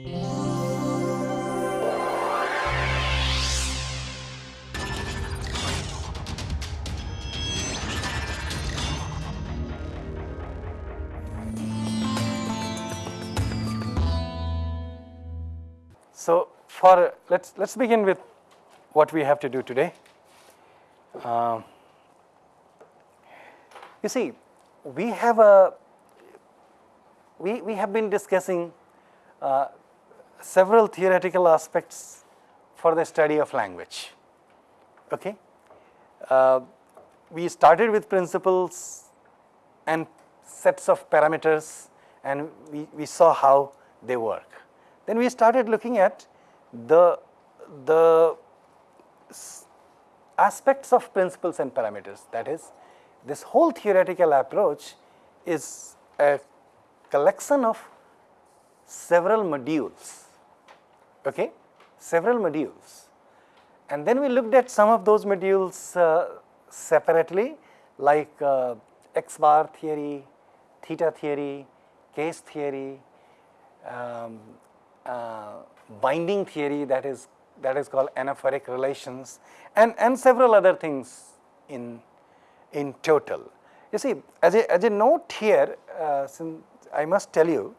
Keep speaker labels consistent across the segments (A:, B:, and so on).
A: So, for let us let us begin with what we have to do today. Um, you see, we have a we, we have been discussing uh, several theoretical aspects for the study of language. Okay, uh, we started with principles and sets of parameters, and we, we saw how they work. Then we started looking at the the aspects of principles and parameters that is this whole theoretical approach is a collection of several modules, okay, several modules. And then we looked at some of those modules uh, separately like uh, X bar theory, theta theory, case theory, um, uh, binding theory that is that is called anaphoric relations and, and several other things in, in total. You see as a, as a note here uh, since I must tell you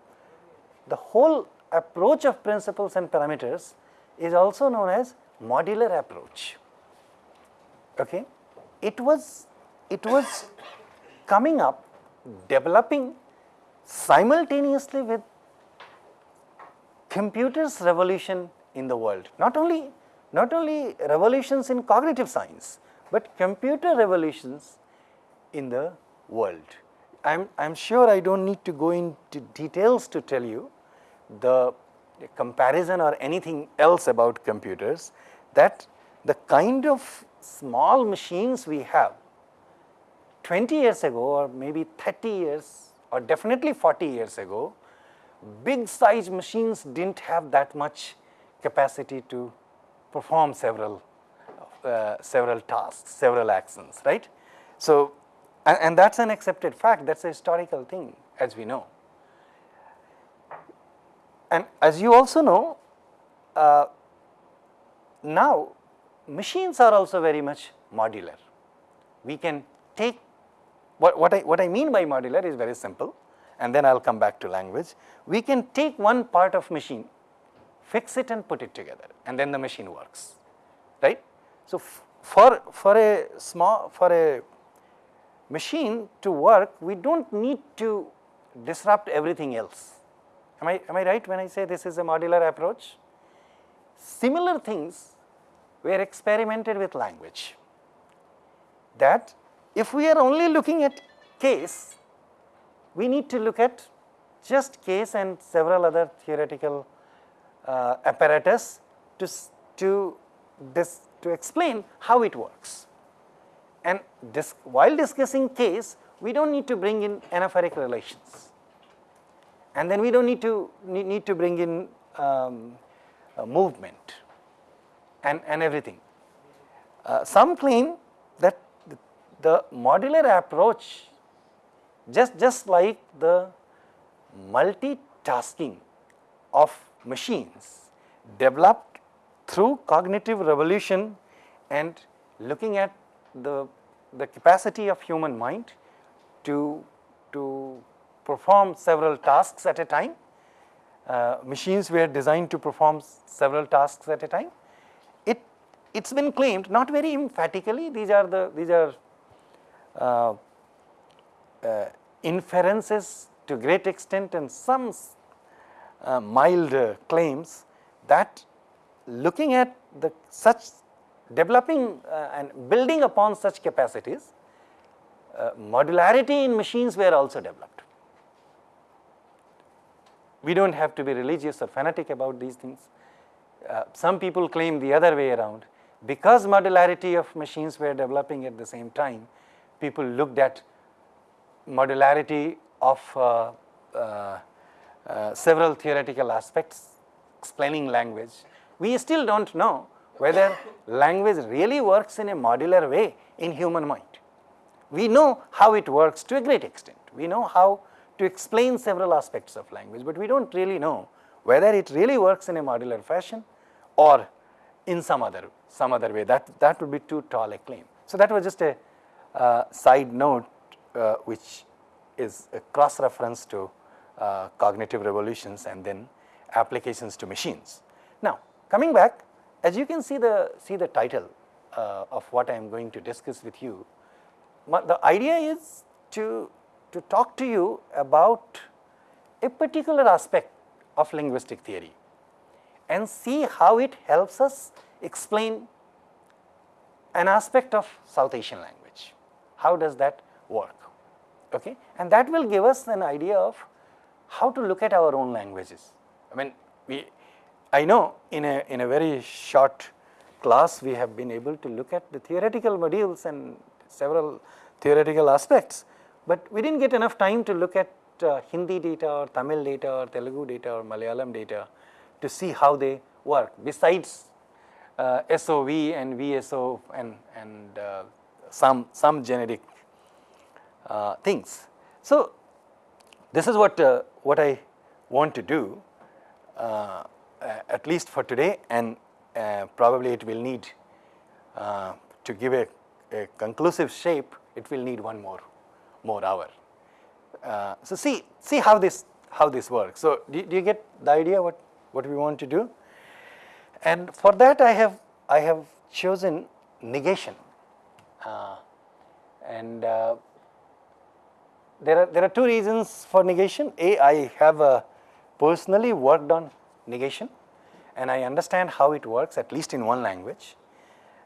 A: the whole approach of principles and parameters is also known as modular approach. Okay? It was it was coming up developing simultaneously with computers revolution in the world. Not only, not only revolutions in cognitive science, but computer revolutions in the world. I am I am sure I do not need to go into details to tell you the comparison or anything else about computers that the kind of small machines we have 20 years ago or maybe 30 years or definitely 40 years ago, big size machines did not have that much capacity to perform several uh, several tasks, several actions, right. So, and, and that is an accepted fact, that is a historical thing as we know. And as you also know, uh, now machines are also very much modular. We can take what, what, I, what I mean by modular is very simple and then I will come back to language. We can take one part of machine fix it and put it together and then the machine works, right. So, for, for a small, for a machine to work, we do not need to disrupt everything else. Am I, am I right when I say this is a modular approach? Similar things were experimented with language that if we are only looking at case, we need to look at just case and several other theoretical uh, apparatus to, to, dis, to explain how it works. And dis, while discussing case, we do not need to bring in anaphoric relations and then we do not need to need, need to bring in um, movement and, and everything. Uh, some claim that the, the modular approach just, just like the multitasking of machines developed through cognitive revolution and looking at the, the capacity of human mind to, to perform several tasks at a time. Uh, machines were designed to perform several tasks at a time. It it's been claimed not very emphatically. These are the these are uh, uh, inferences to great extent and some uh, mild claims that looking at the such developing uh, and building upon such capacities, uh, modularity in machines were also developed. We do not have to be religious or fanatic about these things. Uh, some people claim the other way around because modularity of machines were developing at the same time, people looked at modularity of uh, uh, uh, several theoretical aspects explaining language. We still do not know whether language really works in a modular way in human mind. We know how it works to a great extent. We know how to explain several aspects of language, but we do not really know whether it really works in a modular fashion or in some other some other way that that would be too tall a claim. So, that was just a uh, side note uh, which is a cross reference to uh, cognitive revolutions and then applications to machines. Now, coming back as you can see the see the title uh, of what I am going to discuss with you, the idea is to, to talk to you about a particular aspect of linguistic theory and see how it helps us explain an aspect of South Asian language. How does that work? Okay? And that will give us an idea of how to look at our own languages. I mean, we, I know in a, in a very short class we have been able to look at the theoretical modules and several theoretical aspects, but we did not get enough time to look at uh, Hindi data or Tamil data or Telugu data or Malayalam data to see how they work besides uh, SOV and VSO and, and uh, some, some generic uh, things. So, this is what, uh, what I want to do uh, at least for today and probably it will need to give a, a conclusive shape it will need one more, more hour. Uh, so see, see how this, how this works. So do, do, you get the idea what, what we want to do? And for that I have, I have chosen negation. Uh, and uh, there are, there are two reasons for negation. A, I have uh, personally worked on negation and I understand how it works at least in one language.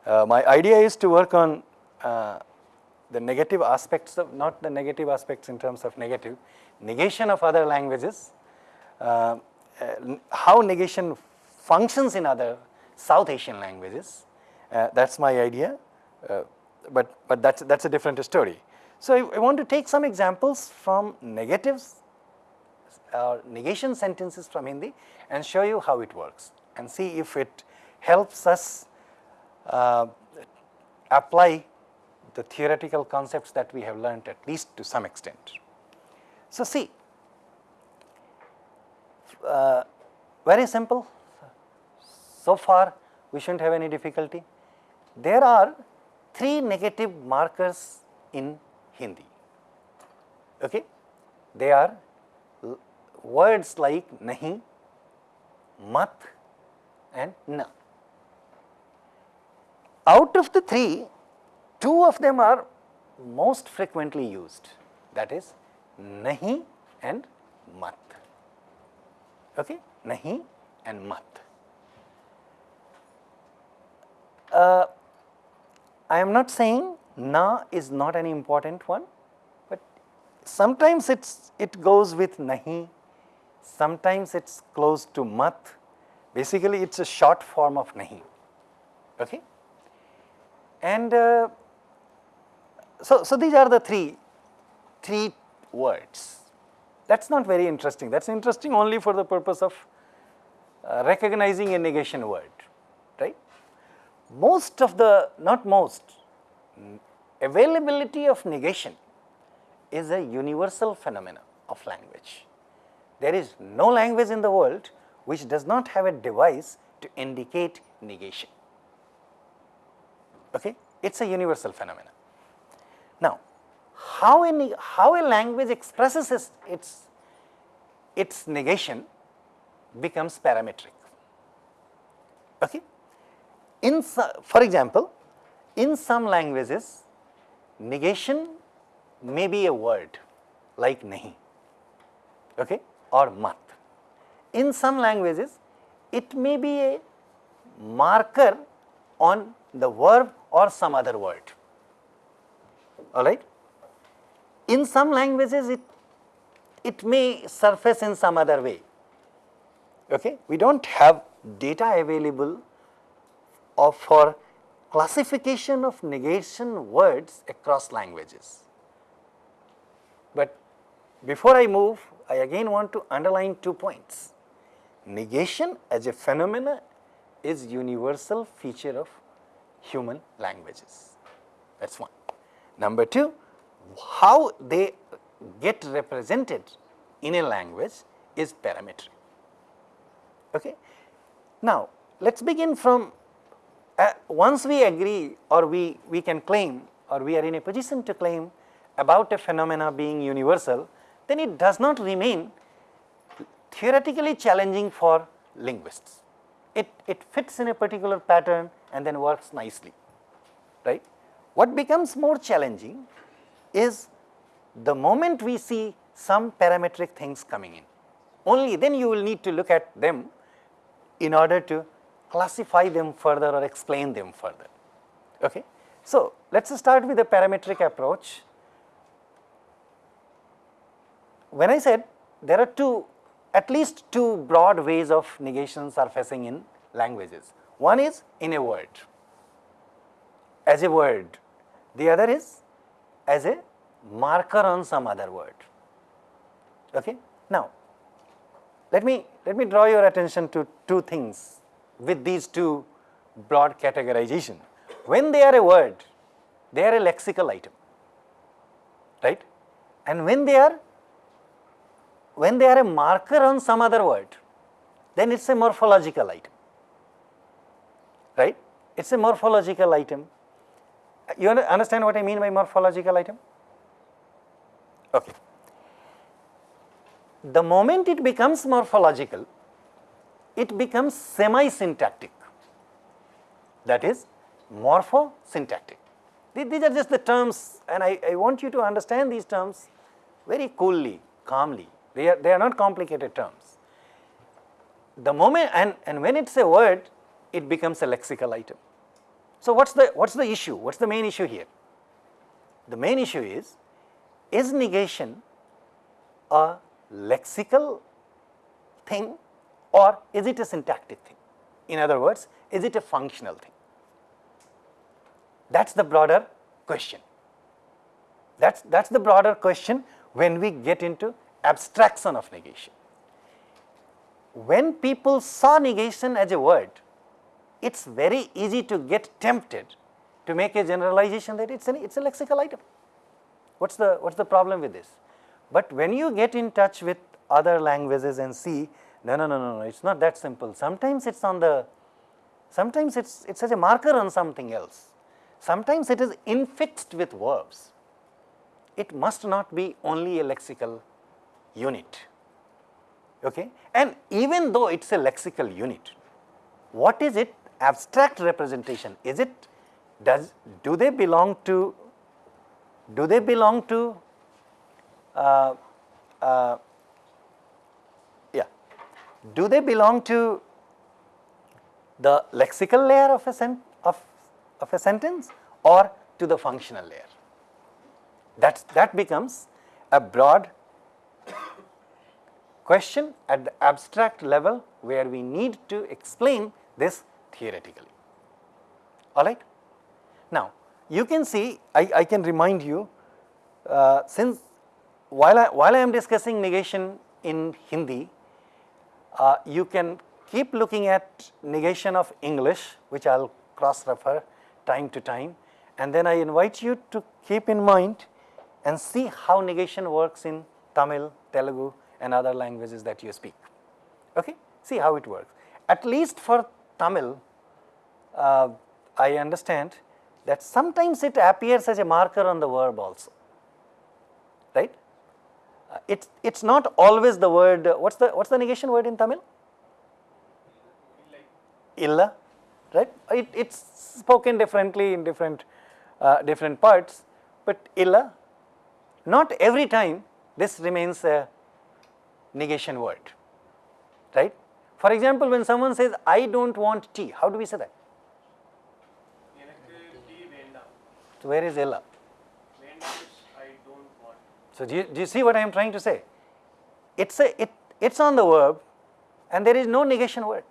A: Uh, my idea is to work on uh, the negative aspects of not the negative aspects in terms of negative negation of other languages, uh, uh, how negation functions in other South Asian languages. Uh, that is my idea, uh, but, but that is that's a different story. So, I, I, want to take some examples from negatives or negation sentences from Hindi and show you how it works and see if it helps us uh, apply the theoretical concepts that we have learnt at least to some extent. So, see uh, very simple so far we should not have any difficulty. There are three negative markers in Hindi. Okay? They are words like nahi, mat and na. Out of the three, two of them are most frequently used that is nahi and mat. Okay? Nahi and mat. Uh, I am not saying na is not an important one, but sometimes it's it goes with nahi, sometimes it's close to mat. Basically, it's a short form of nahi. Okay? And uh, so, so these are the three, three words. That is not very interesting, that is interesting only for the purpose of uh, recognizing a negation word, right. Most of the, not most, availability of negation is a universal phenomena of language. There is no language in the world which does not have a device to indicate negation. Okay? It is a universal phenomenon. How a, how a language expresses its, its, its negation becomes parametric. Okay? In, for example, in some languages, negation may be a word like nahi okay, or mat. In some languages, it may be a marker on the verb or some other word alright. In some languages it, it may surface in some other way, okay. We do not have data available of for classification of negation words across languages. But before I move, I again want to underline two points. Negation as a phenomena is universal feature of human languages, that is one. Number two, how they get represented in a language is parametric. Okay. Now, let us begin from uh, once we agree or we, we can claim or we are in a position to claim about a phenomena being universal, then it does not remain theoretically challenging for linguists. It, it fits in a particular pattern and then works nicely, right. What becomes more challenging is the moment we see some parametric things coming in, only then you will need to look at them in order to classify them further or explain them further. Okay. So, let us start with the parametric approach. When I said there are two at least two broad ways of negation surfacing in languages. One is in a word, as a word, the other is as a marker on some other word. Okay? Now, let me, let me draw your attention to two things with these two broad categorization. When they are a word, they are a lexical item, right? And when they are, when they are a marker on some other word, then it is a morphological item, right? It is a morphological item. You understand what I mean by morphological item? Okay. The moment it becomes morphological, it becomes semi-syntactic, that is morpho-syntactic. These are just the terms and I, I want you to understand these terms very coolly, calmly, they are, they are not complicated terms. The moment and, and when it is a word, it becomes a lexical item. So, what is the, what is the issue, what is the main issue here? The main issue is, is negation a lexical thing or is it a syntactic thing? In other words, is it a functional thing? That is the broader question. That is that's the broader question when we get into abstraction of negation. When people saw negation as a word, it is very easy to get tempted to make a generalization that it is it's a lexical item. What is the, what is the problem with this? But when you get in touch with other languages and see no, no, no, no, no, it is not that simple. Sometimes it is on the, sometimes it is it's as a marker on something else. Sometimes it is infixed with verbs. It must not be only a lexical unit. Okay? And even though it is a lexical unit, what is it abstract representation? Is it, does, do they belong to, do they belong to uh, uh, do they belong to the lexical layer of a, sen of, of a sentence or to the functional layer? That's, that becomes a broad question at the abstract level where we need to explain this theoretically. Alright? Now, you can see, I, I can remind you, uh, since while I, while I am discussing negation in Hindi, uh, you can keep looking at negation of English, which I will cross refer time to time, and then I invite you to keep in mind and see how negation works in Tamil, Telugu and other languages that you speak. Okay? See how it works. At least for Tamil, uh, I understand that sometimes it appears as a marker on the verb also, right? it's it's not always the word what's the what's the negation word in tamil? Illa right? It, it's spoken differently in different uh, different parts but illa not every time this remains a negation word right for example when someone says i don't want tea how do we say that so where is illa so, do you, do you see what I am trying to say? It's a, it, it's on the verb and there is no negation word.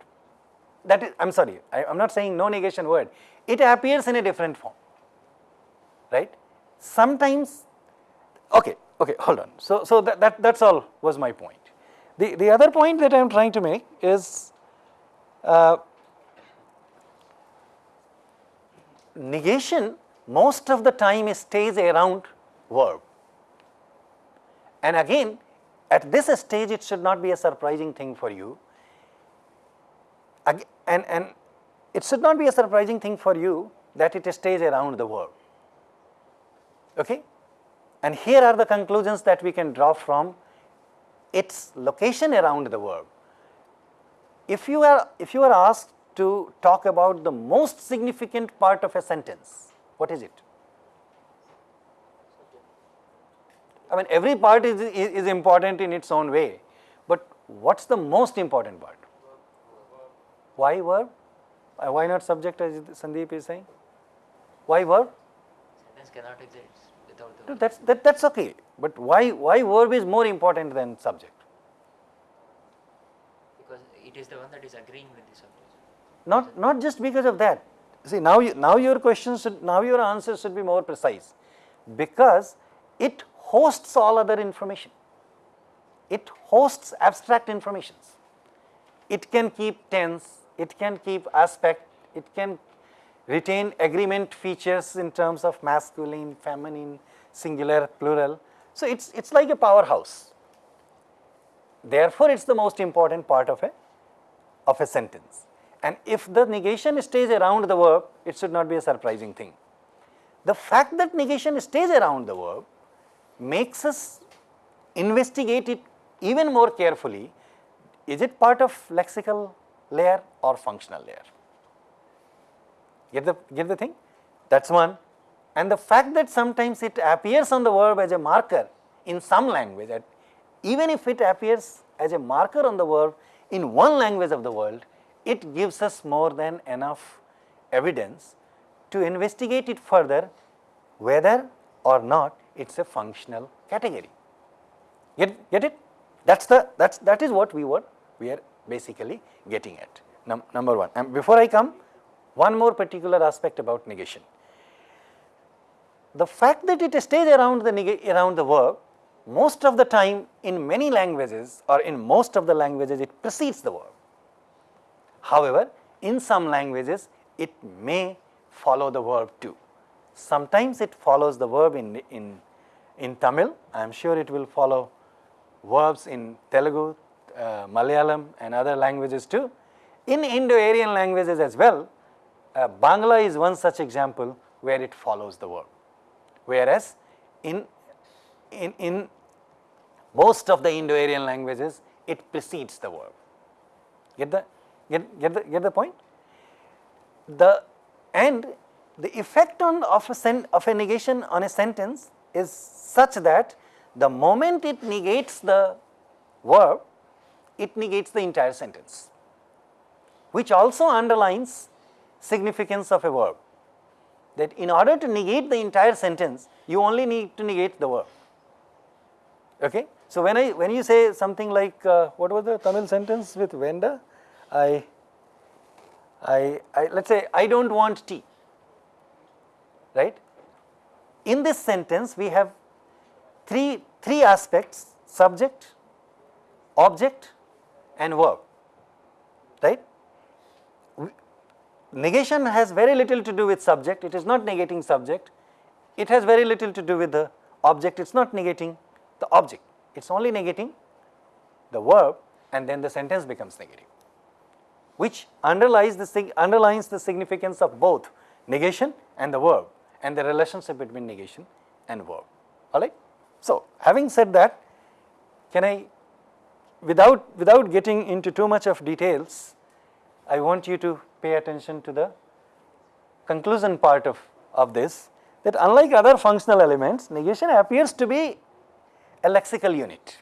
A: That is, I'm sorry, I, am not saying no negation word. It appears in a different form, right? Sometimes, okay, okay, hold on. So, so that, that, that's all was my point. The, the other point that I am trying to make is uh, negation most of the time stays around verb. And again at this stage it should not be a surprising thing for you. and, and it should not be a surprising thing for you that it stays around the verb. Okay? And here are the conclusions that we can draw from its location around the verb. If you are, if you are asked to talk about the most significant part of a sentence, what is it? I mean every part is, is, is important in its own way, but what is the most important part? Why verb? Uh, Why not subject as Sandeep is saying? Why verb?
B: Sentence cannot exist without the
A: No,
B: verb.
A: that's, that, that's okay, but why, why verb is more important than subject?
B: because it is the one that is agreeing with the subject.
A: Not, not just because of that. See, now, you, now your question should, now your answer should be more precise, because it hosts all other information. It hosts abstract informations. It can keep tense, it can keep aspect, it can retain agreement features in terms of masculine, feminine, singular, plural. So, it's, it's like a powerhouse. Therefore, it is the most important part of a, of a sentence. And if the negation stays around the verb, it should not be a surprising thing. The fact that negation stays around the verb makes us investigate it even more carefully. Is it part of lexical layer or functional layer? Get the, get the thing? That is one. And the fact that sometimes it appears on the verb as a marker in some language, that even if it appears as a marker on the verb in one language of the world, it gives us more than enough evidence to investigate it further whether or not it is a functional category. Get, get it? That's the, that's, that is what we were, we are basically getting at, num, number one. And before I come, one more particular aspect about negation. The fact that it stays around the, around the verb, most of the time in many languages or in most of the languages it precedes the verb. However, in some languages it may follow the verb too. Sometimes it follows the verb in, in, in Tamil, I am sure it will follow verbs in Telugu, uh, Malayalam and other languages too. In Indo-Aryan languages as well, uh, Bangla is one such example where it follows the verb. Whereas in, in, in most of the Indo-Aryan languages, it precedes the verb. Get the, get, get the, get the point? The, and the effect on of a, sen, of a negation on a sentence is such that the moment it negates the verb, it negates the entire sentence, which also underlines significance of a verb. That in order to negate the entire sentence, you only need to negate the verb. Okay? So when I when you say something like uh, what was the Tamil sentence with Venda? I, I, I let's say I don't want tea. Right? In this sentence, we have three three aspects: subject, object, and verb. Right? Negation has very little to do with subject, it is not negating subject, it has very little to do with the object, it is not negating the object, it is only negating the verb and then the sentence becomes negative, which underlies the, underlines the significance of both negation and the verb and the relationship between negation and verb, alright. So, having said that, can I, without, without getting into too much of details, I want you to pay attention to the conclusion part of, of this that unlike other functional elements, negation appears to be a lexical unit.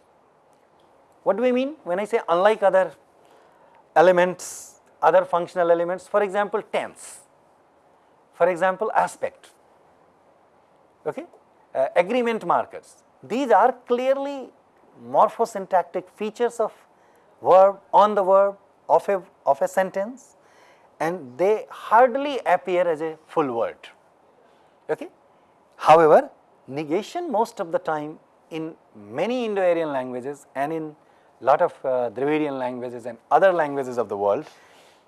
A: What do we mean when I say unlike other elements, other functional elements, for example, tense, for example, aspect, okay? Uh, agreement markers. These are clearly morphosyntactic features of verb on the verb of a, of a sentence and they hardly appear as a full word. Okay? However, negation most of the time in many Indo-Aryan languages and in lot of uh, Dravidian languages and other languages of the world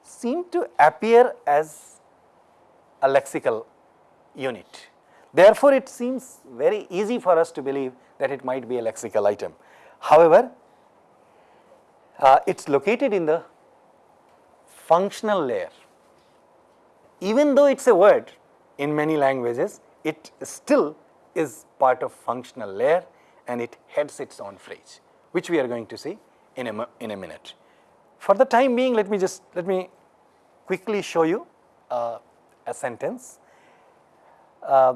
A: seem to appear as a lexical unit. Therefore, it seems very easy for us to believe that it might be a lexical item. However, uh, it is located in the functional layer. Even though it is a word in many languages, it still is part of functional layer and it heads its own phrase, which we are going to see in a, in a minute. For the time being, let me just, let me quickly show you uh, a sentence. Uh,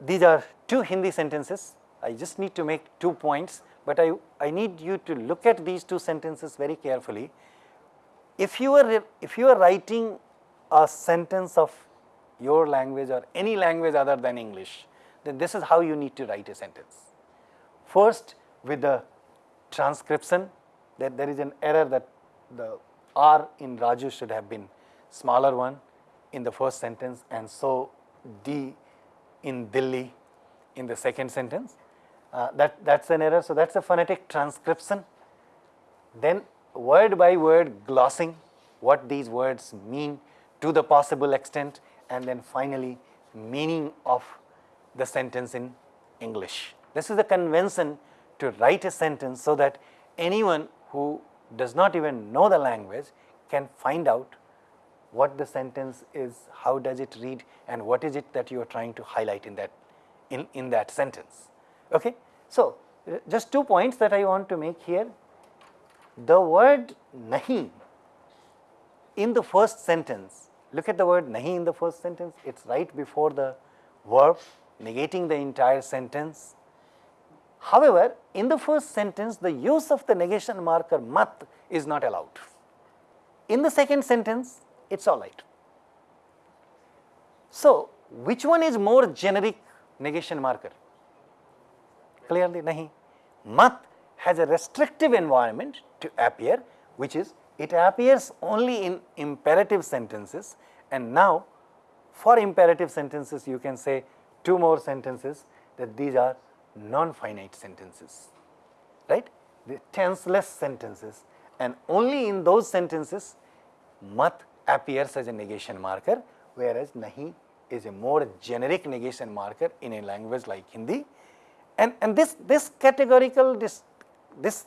A: these are two Hindi sentences. I just need to make two points, but I, I need you to look at these two sentences very carefully. If you are, if you are writing a sentence of your language or any language other than English, then this is how you need to write a sentence. First, with the transcription, that there is an error that the R in Raju should have been smaller one in the first sentence and so D in Delhi in the second sentence. Uh, that that's an error. So that's a phonetic transcription. Then word by word glossing what these words mean to the possible extent and then finally meaning of the sentence in English. This is the convention to write a sentence so that anyone who does not even know the language can find out what the sentence is, how does it read and what is it that you are trying to highlight in that, in, in that sentence. Okay? So, just two points that I want to make here. The word nahi in the first sentence, look at the word nahi in the first sentence, it is right before the verb negating the entire sentence. However, in the first sentence the use of the negation marker mat is not allowed. In the second sentence it is alright. So, which one is more generic negation marker? Clearly nahi. Mat has a restrictive environment to appear which is it appears only in imperative sentences and now for imperative sentences you can say two more sentences that these are non-finite sentences, right? The tenseless sentences and only in those sentences mat appears as a negation marker whereas nahi is a more generic negation marker in a language like Hindi. And, and this, this categorical, this, this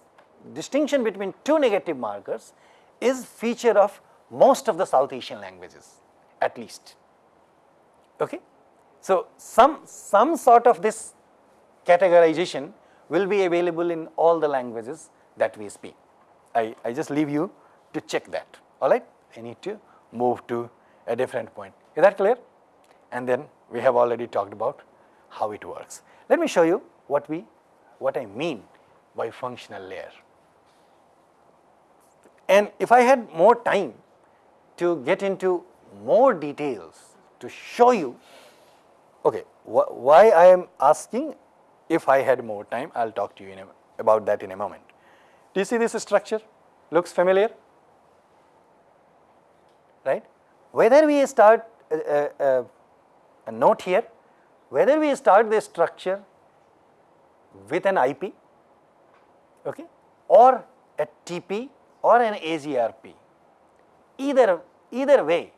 A: distinction between two negative markers is feature of most of the South Asian languages at least. Okay? So, some, some sort of this categorization will be available in all the languages that we speak. I, I just leave you to check that, alright. I need to move to a different point. Is that clear? And then we have already talked about how it works. Let me show you what we, what I mean by functional layer. And if I had more time to get into more details to show you Okay, wh why I am asking if I had more time, I will talk to you a, about that in a moment. Do you see this structure? Looks familiar? Right? Whether we start uh, uh, a note here, whether we start the structure with an IP, okay, or a TP or an AGRP, either, either way,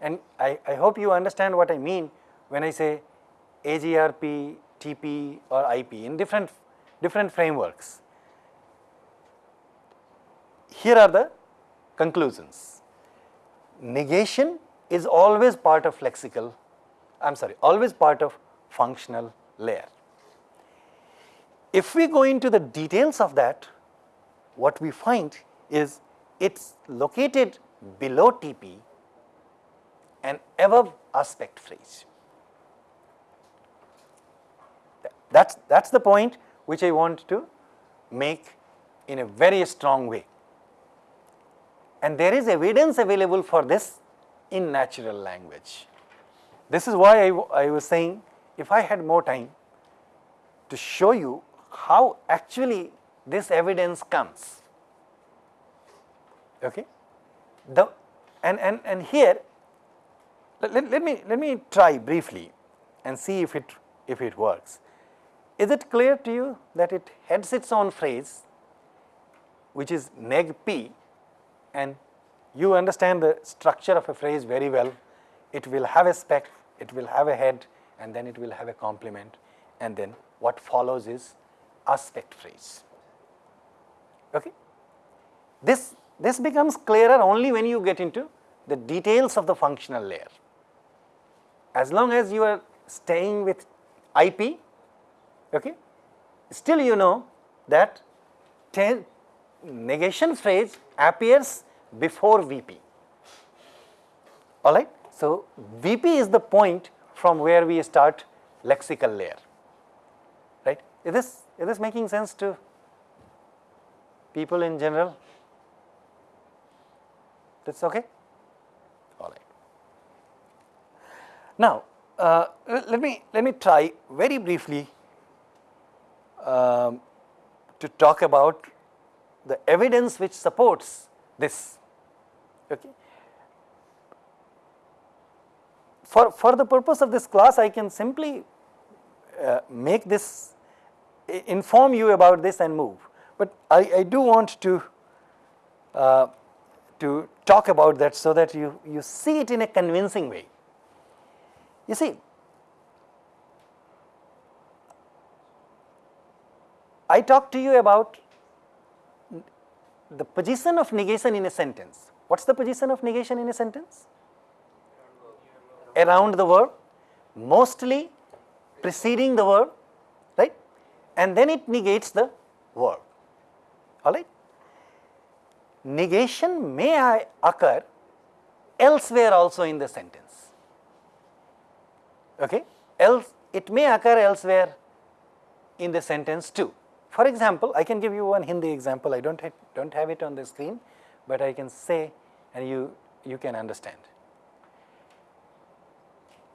A: and I, I hope you understand what I mean when I say AGRP, TP or IP in different, different frameworks. Here are the conclusions. Negation is always part of lexical, I am sorry, always part of functional layer. If we go into the details of that, what we find is it is located below TP and above aspect phrase. That's, that's the point which I want to make in a very strong way. And there is evidence available for this in natural language. This is why I, I was saying if I had more time to show you how actually this evidence comes. Okay? The, and, and, and here, let, let, let, me, let me try briefly and see if it, if it works. Is it clear to you that it heads its own phrase which is neg p and you understand the structure of a phrase very well. It will have a spec, it will have a head and then it will have a complement and then what follows is aspect phrase. Okay? This, this becomes clearer only when you get into the details of the functional layer. As long as you are staying with IP, okay, still you know that negation phrase appears before VP, alright. So, VP is the point from where we start lexical layer, right. Is this, is this making sense to people in general? That's okay? All right. Now, uh, let me let me try very briefly um, to talk about the evidence which supports this. Okay. For for the purpose of this class, I can simply uh, make this inform you about this and move, but I, I do want to uh, to talk about that so that you, you see it in a convincing way. You see, I talked to you about the position of negation in a sentence. What is the position of negation in a sentence? Around the verb, mostly preceding the verb, right? And then it negates the verb, alright negation may occur elsewhere also in the sentence. Okay? Else it may occur elsewhere in the sentence too. For example, I can give you one Hindi example. I don't ha don't have it on the screen, but I can say and you you can understand.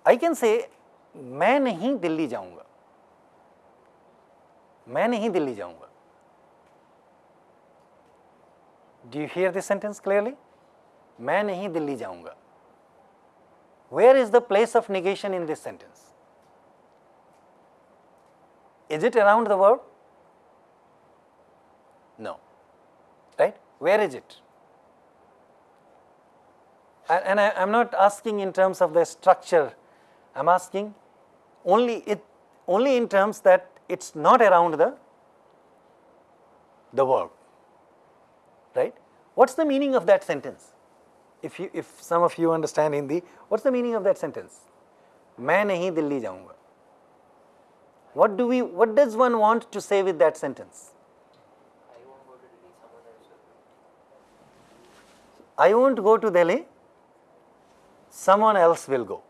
A: I can say मैं नहीं दिल्ली जाऊंगा मैं नहीं दिल्ली जाऊंगा Do you hear this sentence clearly? मैं नहीं दिल्ली जाऊंगा. Where is the place of negation in this sentence? Is it around the verb? No. Right? Where is it? And, and I am not asking in terms of the structure, I am asking only it only in terms that it is not around the, the verb right. What is the meaning of that sentence? If you, if some of you understand Hindi, what is the meaning of that sentence? मैं नहीं दिल्ली जाऊंगा. What do we, what does one want to say with that sentence? I won't go to Delhi, someone else will go,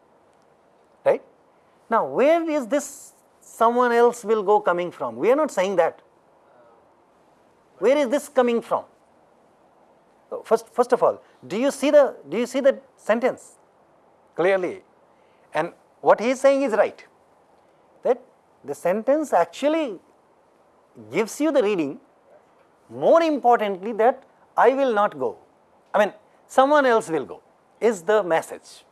A: right? Now, where is this someone else will go coming from? We are not saying that. Where is this coming from? First, first of all, do you see the, do you see the sentence clearly? And what he is saying is right, that the sentence actually gives you the reading, more importantly that I will not go, I mean someone else will go is the message.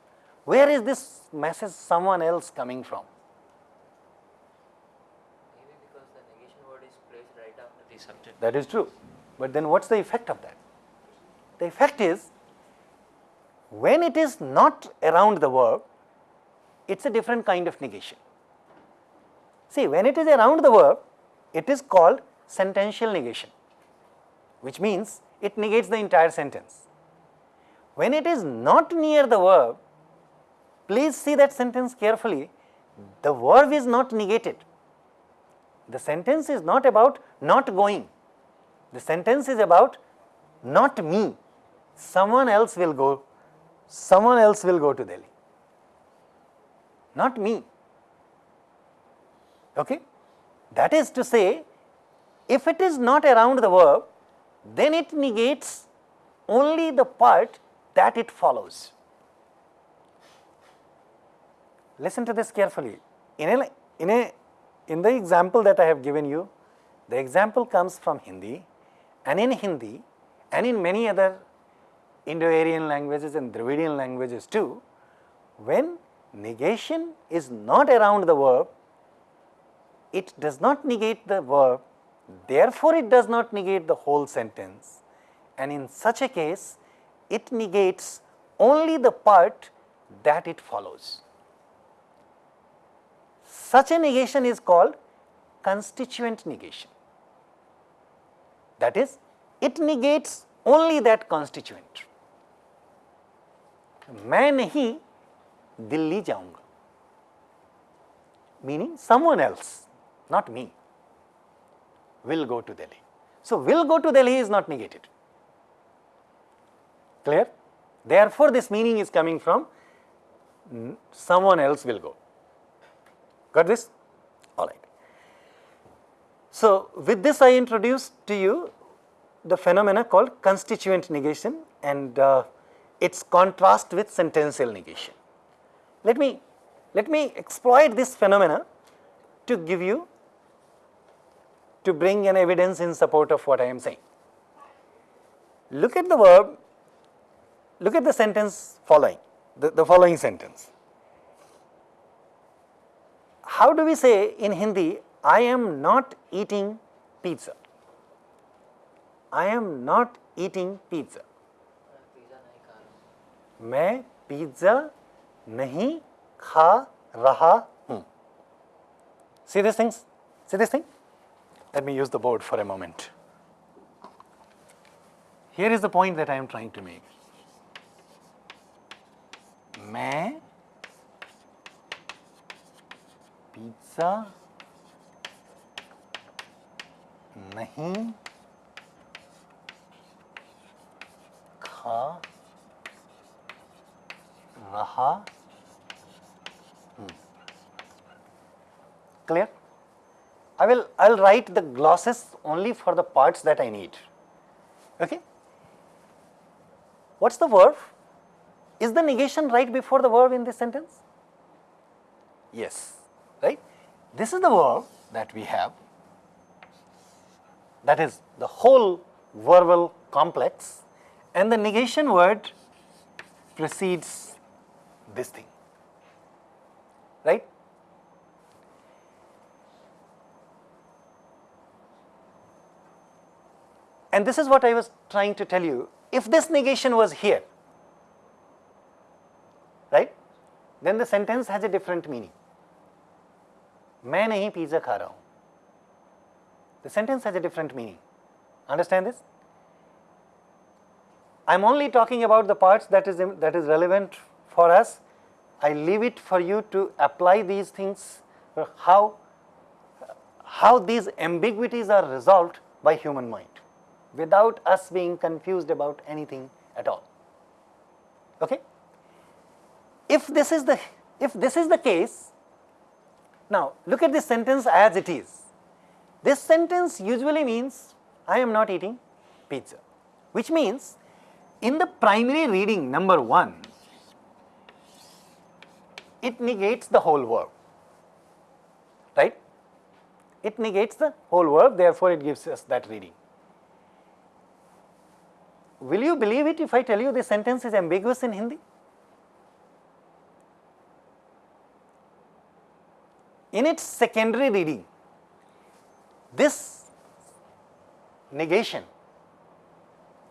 A: Where is this message someone else coming from?
B: Maybe because the negation word is placed right after the subject.
A: That is true, but then what is the effect of that? The effect is when it is not around the verb, it is a different kind of negation. See, when it is around the verb, it is called sentential negation, which means it negates the entire sentence. When it is not near the verb, please see that sentence carefully, the verb is not negated. The sentence is not about not going, the sentence is about not me, someone else will go, someone else will go to Delhi, not me. Okay? That is to say, if it is not around the verb, then it negates only the part that it follows. Listen to this carefully. In a, in a, in the example that I have given you, the example comes from Hindi and in Hindi and in many other Indo-Aryan languages and Dravidian languages too, when negation is not around the verb, it does not negate the verb, therefore it does not negate the whole sentence and in such a case it negates only the part that it follows. Such a negation is called constituent negation. That is, it negates only that constituent. मैं नहीं दिल्ली जाऊंगा meaning someone else not me will go to Delhi. So, will go to Delhi is not negated. Clear? Therefore, this meaning is coming from mm, someone else will go. Got this? All right. So, with this I introduced to you the phenomena called constituent negation and uh, its contrast with sentential negation. Let me, let me exploit this phenomena to give you, to bring an evidence in support of what I am saying. Look at the verb, look at the sentence following, the, the following sentence. How do we say in Hindi, I am not eating pizza? I am not eating pizza. मैं pizza नहीं खा रहा हूँ। See this things see this thing let me use the board for a moment here is the point that I am trying to make मैं pizza नहीं खा रहा hmm. clear? I will i'll write the glosses only for the parts that i need. Okay? What's the verb? Is the negation right before the verb in this sentence? Yes. Right? This is the verb that we have. That is the whole verbal complex. And the negation word precedes this thing right and this is what i was trying to tell you if this negation was here right then the sentence has a different meaning मैं नहीं pizza खा रहा हूं the sentence has a different meaning understand this i'm only talking about the parts that is that is relevant for us i leave it for you to apply these things uh, how how these ambiguities are resolved by human mind without us being confused about anything at all. Okay? If this is the if this is the case now look at this sentence as it is. This sentence usually means i am not eating pizza which means in the primary reading number 1 it negates the whole verb right? It negates the whole verb therefore it gives us that reading. Will you believe it if i tell you this sentence is ambiguous in hindi? In its secondary reading this negation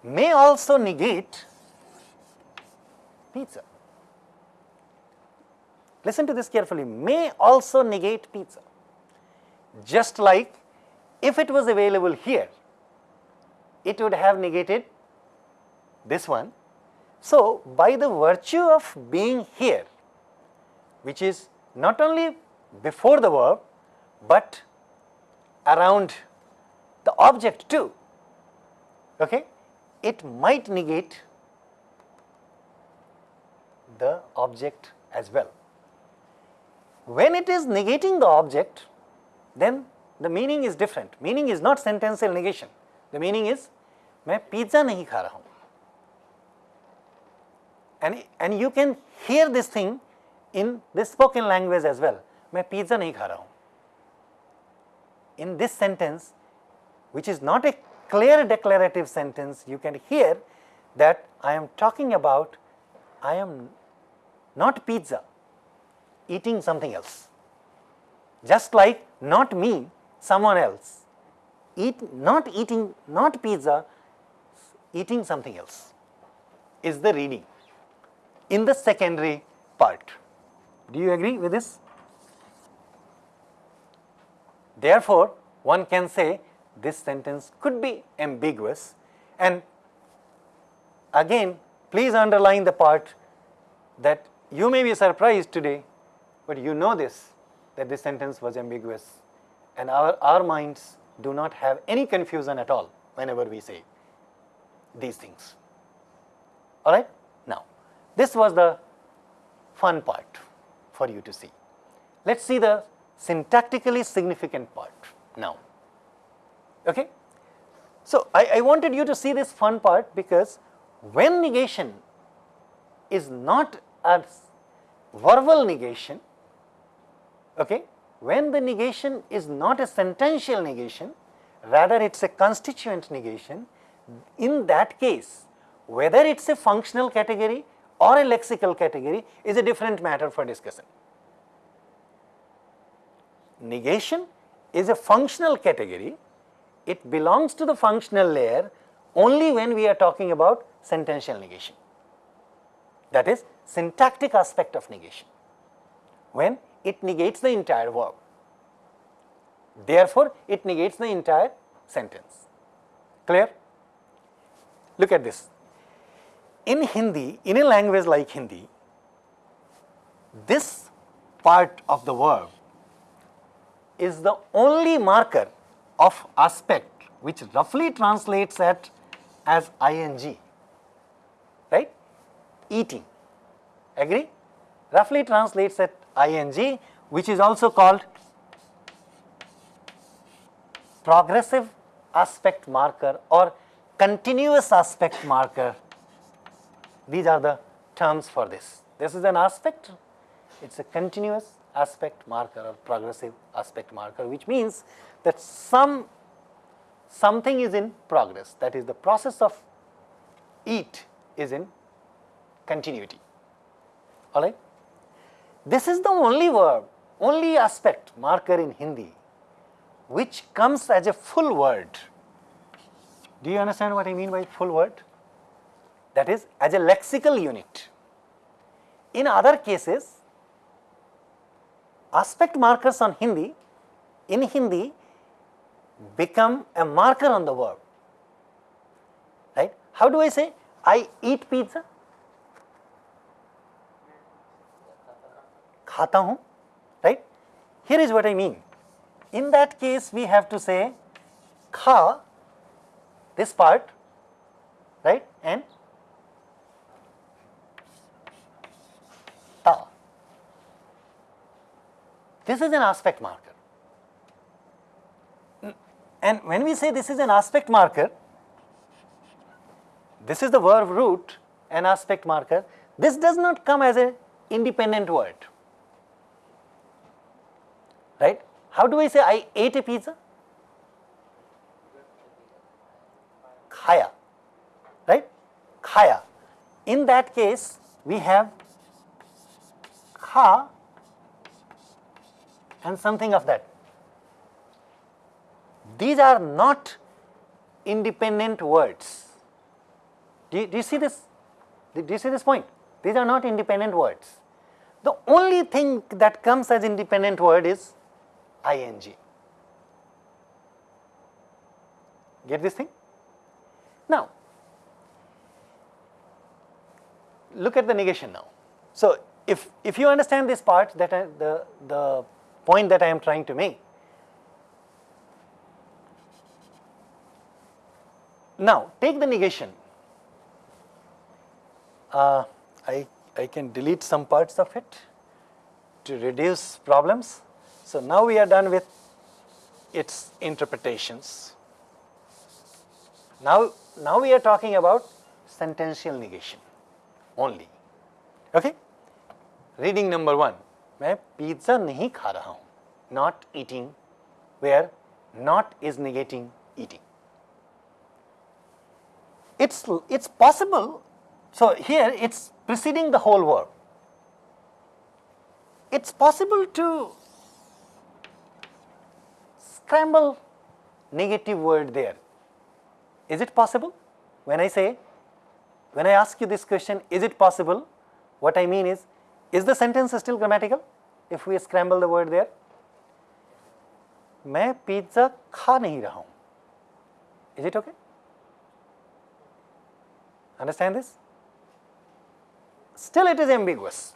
A: may also negate pizza. Listen to this carefully, may also negate pizza. Just like if it was available here, it would have negated this one. So, by the virtue of being here, which is not only before the verb, but around the object too, okay, it might negate the object as well. When it is negating the object, then the meaning is different. Meaning is not sentential negation. The meaning is मैं pizza नहीं खा रहा हूँ and and you can hear this thing in this spoken language as well मैं pizza नहीं खा रहा हूँ in this sentence which is not a clear declarative sentence you can hear that I am talking about I am not pizza eating something else just like not me someone else eat not eating not pizza eating something else is the reading in the secondary part. Do you agree with this? Therefore, one can say this sentence could be ambiguous and again please underline the part that you may be surprised today, but you know this that this sentence was ambiguous and our, our minds do not have any confusion at all whenever we say these things. All right? Now, this was the fun part for you to see. Let us see the syntactically significant part now. Okay? So, I, I wanted you to see this fun part because when negation is not a verbal negation, okay, when the negation is not a sentential negation, rather it is a constituent negation, in that case, whether it is a functional category or a lexical category is a different matter for discussion. Negation is a functional category, it belongs to the functional layer only when we are talking about sentential negation. That is syntactic aspect of negation, when it negates the entire verb. Therefore, it negates the entire sentence. Clear? Look at this. In Hindi, in a language like Hindi, this part of the verb is the only marker of aspect which roughly translates at as ing, right? Eating, agree? Roughly translates at ing which is also called progressive aspect marker or continuous aspect marker. These are the terms for this. This is an aspect, it is a continuous aspect marker or progressive aspect marker which means that some something is in progress that is the process of eat is in continuity all right this is the only verb only aspect marker in hindi which comes as a full word. Do you understand what i mean by full word? That is as a lexical unit. In other cases aspect markers on hindi in hindi become a marker on the verb, right. How do I say? I eat pizza? खाता hu, right? Here is what I mean. In that case, we have to say kha, this part, right, and ta. This is an aspect marker. And when we say this is an aspect marker, this is the verb root, an aspect marker, this does not come as an independent word right. How do I say I ate a pizza? Khaya, right, khaya. In that case, we have kha and something of that. These are not independent words. Do you, do you see this? Do you see this point? These are not independent words. The only thing that comes as independent word is ing. Get this thing? Now, look at the negation now. So, if, if you understand this part that I, the, the point that I am trying to make, Now, take the negation. Uh, I, I can delete some parts of it to reduce problems. So, now we are done with its interpretations. Now, now we are talking about sentential negation only. Okay? Reading number one. मैं pizza नहीं खा रहा हूँ. Not eating, where not is negating eating it's, it's possible. So, here it is preceding the whole verb. It is possible to scramble negative word there. Is it possible? When I say, when I ask you this question, is it possible? What I mean is, is the sentence still grammatical if we scramble the word there? मैं pizza खा नहीं रहा हूँ. Is it okay? Understand this? Still it is ambiguous.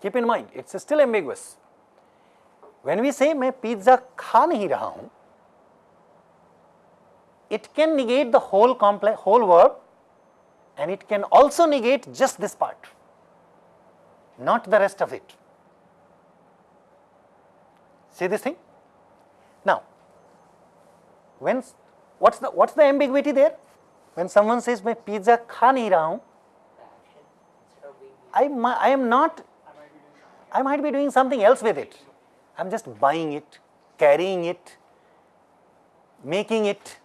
A: Keep in mind, it's still ambiguous. When we say मैं pizza खा नहीं रहा हूँ, it can negate the whole complex, whole verb and it can also negate just this part, not the rest of it. See this thing? Now, when s- what's the what's the ambiguity there? When someone says मैं pizza खा नहीं रहा हूँ,
B: The action instead of being
A: I mi- I am not. I might be doing something else with it. I'm just buying it, carrying it, making it,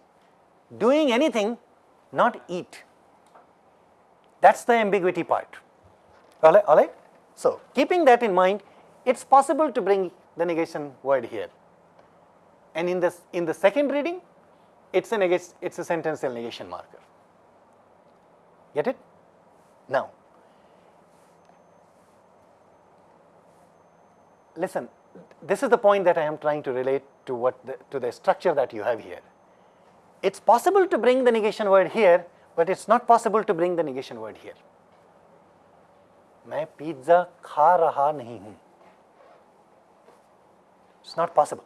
A: doing anything, not eat. That's the ambiguity part. All right, all right? So, keeping that in mind, it's possible to bring the negation word here. And in this in the second reading, it's a negation, it's a sentential negation marker. Get it? Now, listen, this is the point that I am trying to relate to what the, to the structure that you have here. It's possible to bring the negation word here, but it's not possible to bring the negation word here. मैं pizza खा रहा नहीं हूं It's not possible.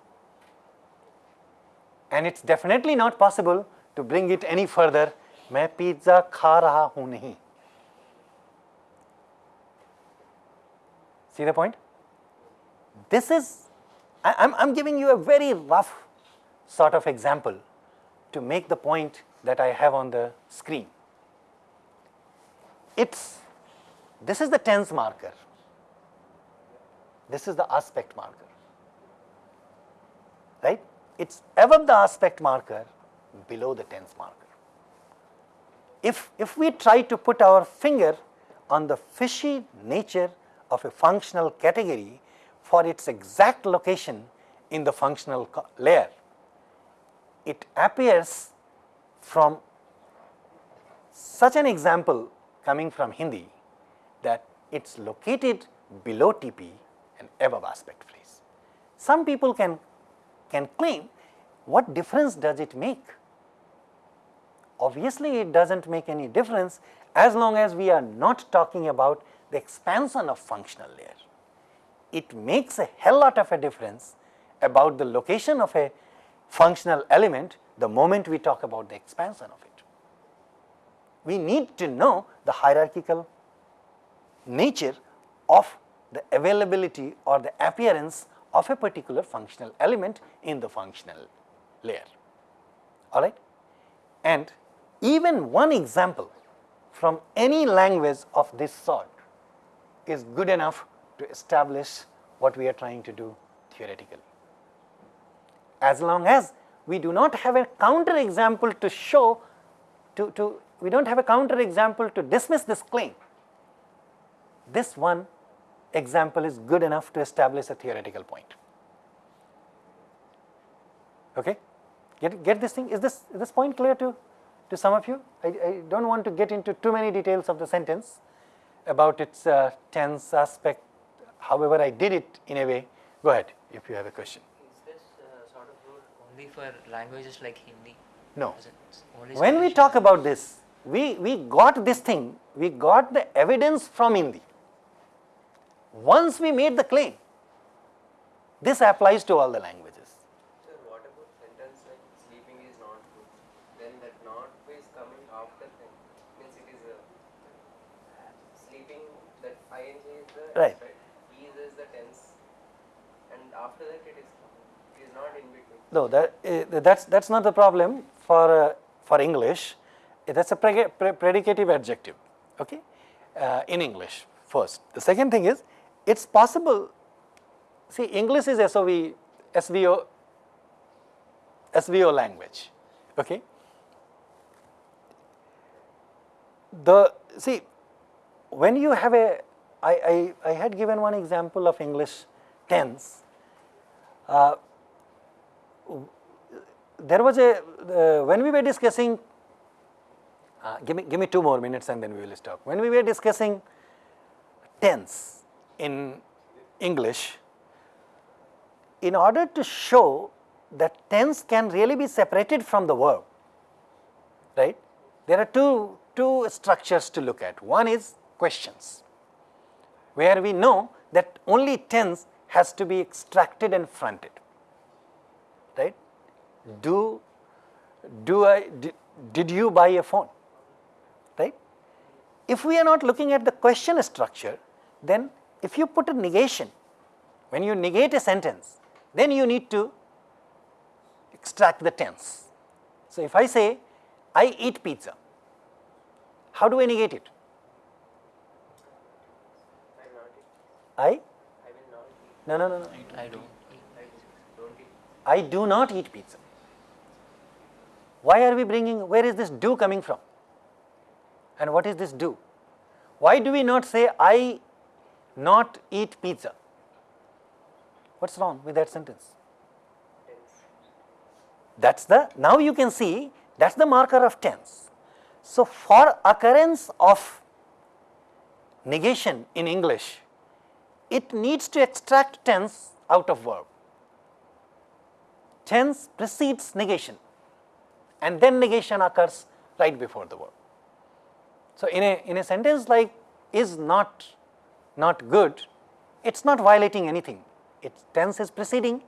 A: And it's definitely not possible to bring it any further. मैं pizza खा रहा हूं नहीं See the point? This is, I, I'm, I'm giving you a very rough sort of example to make the point that I have on the screen. It's, this is the tense marker. This is the aspect marker. Right? It's above the aspect marker, below the tense marker. If, if we try to put our finger on the fishy nature of a functional category for its exact location in the functional layer, it appears from such an example coming from Hindi that it's located below TP and above aspect phrase. Some people can, can claim what difference does it make? Obviously, it doesn't make any difference as long as we are not talking about the expansion of functional layer. It makes a hell lot of a difference about the location of a functional element the moment we talk about the expansion of it. We need to know the hierarchical nature of the availability or the appearance of a particular functional element in the functional layer. All right? And even one example from any language of this sort is good enough to establish what we are trying to do theoretically. As long as we do not have a counter example to show, to, to we don't have a counter example to dismiss this claim, this one example is good enough to establish a theoretical point. Okay? Get, get this thing? Is this, is this point clear to, to some of you? I, I don't want to get into too many details of the sentence about its uh, tense aspect. However, I did it in a way. Go ahead if you have a question.
B: Is this uh, sort of rule only for languages like Hindi?
A: No.
B: Is it only
A: When we talk about this, we, we got this thing, we got the evidence from Hindi. Once we made the claim, this applies to all the languages.
C: Sir, what about sentence like sleeping is not good? Then that not is coming after thing. Means it is a sleeping that ing is the
A: Right.
C: S, He is, is the tense. And after that it is coming. It is not in between.
A: No, that, uh, that's, that's not the problem for, uh, for English. Uh, That's a preg- pre- predicative adjective, okay, uh, in English first. The second thing is, it's possible, see English is SOV, SVO, SVO language, okay. The, see, when you have a, I, I, I had given one example of English tense, uh, there was a uh, when we were discussing uh, give me give me two more minutes and then we will stop when we were discussing tense in english in order to show that tense can really be separated from the verb right there are two two structures to look at. One is questions, where we know that only tense has to be extracted and fronted? Do, do I, did, did you buy a phone, right? If we are not looking at the question structure, then if you put a negation, when you negate a sentence, then you need to extract the tense. So, if I say, I eat pizza, how do I negate it?
C: I will not eat.
A: I,
C: I will not eat.
A: no, no, no, no,
B: I don't.
C: I don't eat.
A: I do not eat pizza. Why are we bringing, where is this do coming from? And what is this do? Why do we not say, I not eat pizza? What's wrong with that sentence? That's the, now you can see that's the marker of tense. So, for occurrence of negation in English, it needs to extract tense out of verb. Tense precedes negation and then negation occurs right before the verb. So, in a, in a sentence like is not, not good, it is not violating anything. Its tense is preceding,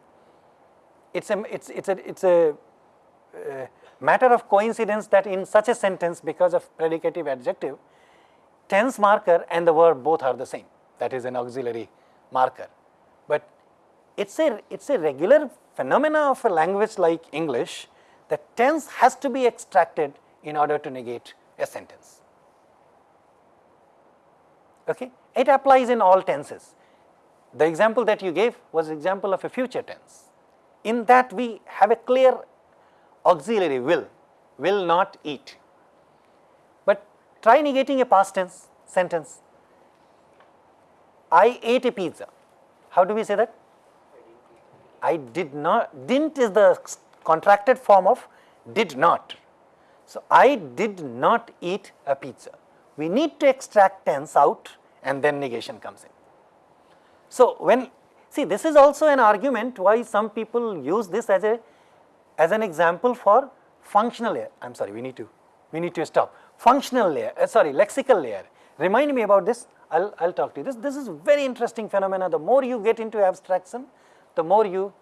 A: it's a, it's, it's a, it's a uh, matter of coincidence that in such a sentence because of predicative adjective, tense marker and the verb both are the same, that is an auxiliary marker. But it's a, it's a regular phenomena of a language like English that tense has to be extracted in order to negate a sentence. Okay? It applies in all tenses. The example that you gave was example of a future tense. In that we have a clear auxiliary will, will not eat. But try negating a past tense sentence. I ate a pizza. How do we say that? I did not, didn't is the contracted form of did not. So, I did not eat a pizza. We need to extract tense out and then negation comes in. So, when see this is also an argument why some people use this as a as an example for functional layer. I am sorry, we need to we need to stop. Functional layer, uh, sorry, lexical layer. Remind me about this. I'll I'll talk to you. This this is very interesting phenomena. The more you get into abstraction, the more you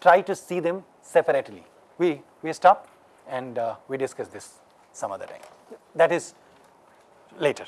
A: try to see them separately. We we stop and uh, we discuss this some other time. That is later.